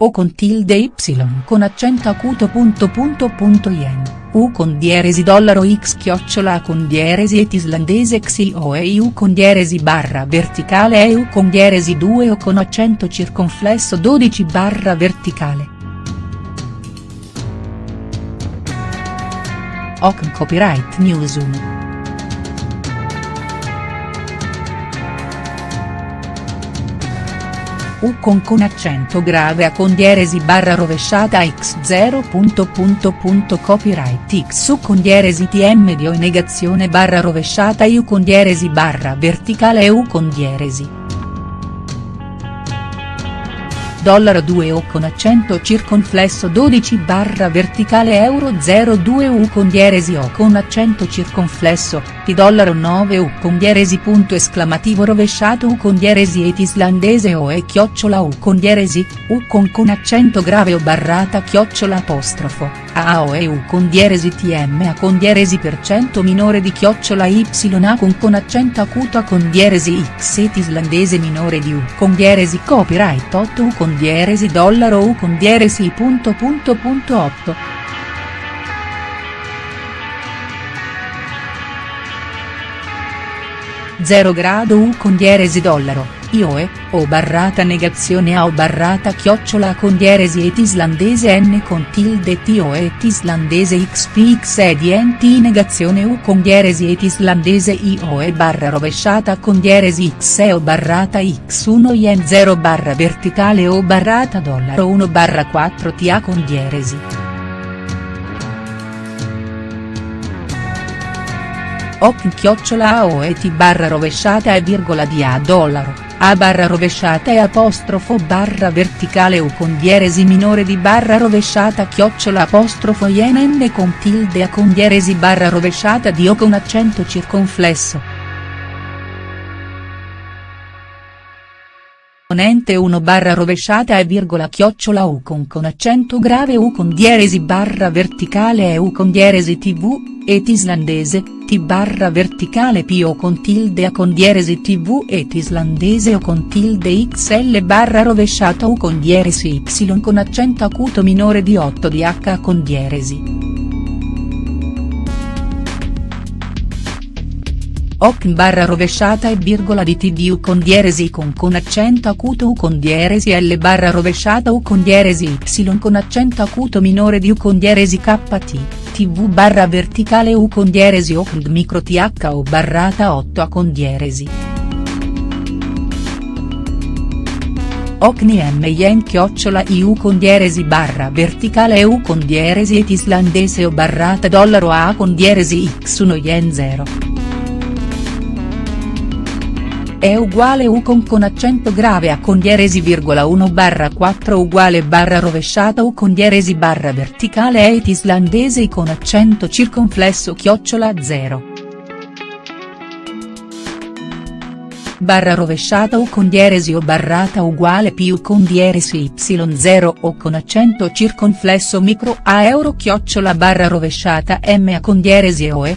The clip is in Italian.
O con tilde Y con accento acuto punto punto punto yen, U con dieresi dollaro X chiocciola A con dieresi et islandese XIO e U con dieresi barra verticale e U con dieresi 2 O con accento circonflesso 12 barra verticale. OCN Copyright News U con con accento grave A con dieresi barra rovesciata x0. Punto punto punto copyright x U con dieresi tm dio in negazione barra rovesciata U con dieresi barra verticale U con dieresi dollaro 2 o con accento circonflesso 12 barra verticale euro 02 u con dieresi o con accento circonflesso, pi dollaro 9 u con dieresi punto esclamativo rovesciato u con dieresi et islandese o e chiocciola u con dieresi, u con con accento grave o barrata chiocciola apostrofo, a o e u con dieresi tm a con dieresi per cento minore di chiocciola y a con con accento acuto a con dieresi x et islandese minore di u con dieresi copyright 8 u con dieresi dollaro U con dieresi punto punto punto 8. Zero grado U con dieresi dollaro, IOE, O barrata negazione A O barrata chiocciola con dieresi et islandese N con tilde TO et islandese XPX ed NT negazione U con dieresi et islandese IO e barra rovesciata con dieresi X e O barrata X1 yen 0 barra verticale O barrata dollaro 1 barra 4 TA con dieresi. OP chiocciola O e T barra rovesciata e virgola di A dollaro. A barra rovesciata e apostrofo barra verticale U con dieresi minore di barra rovesciata chiocciola apostrofo yen con tilde A con dieresi barra rovesciata di O con accento circonflesso. Ponente 1 barra rovesciata e virgola chiocciola U con con accento grave U con dieresi barra verticale e U con dieresi tv, et islandese, t barra verticale p o con tilde a con dieresi tv et islandese o con tilde xl barra rovesciata u con dieresi y con accento acuto minore di 8 di h con dieresi. OC barra rovesciata e virgola di TD con dieresi con con accento acuto U con dieresi L barra rovesciata U con dieresi Y con accento acuto minore di U con dieresi KT, TV barra verticale U con dieresi OC micro TH o barrata 8 A con dieresi. Ocni M yen chiocciola IU con dieresi barra verticale EU con dieresi et islandese o barrata dollaro A con dieresi X1 yen 0 è uguale U con con accento grave a con dieresi virgola 1 barra 4 uguale barra rovesciata U con dieresi barra verticale et islandese con accento circonflesso chiocciola 0. barra rovesciata U con dieresi o barrata uguale più con dieresi y0 o con accento circonflesso micro a euro chiocciola barra rovesciata m a con dieresi o e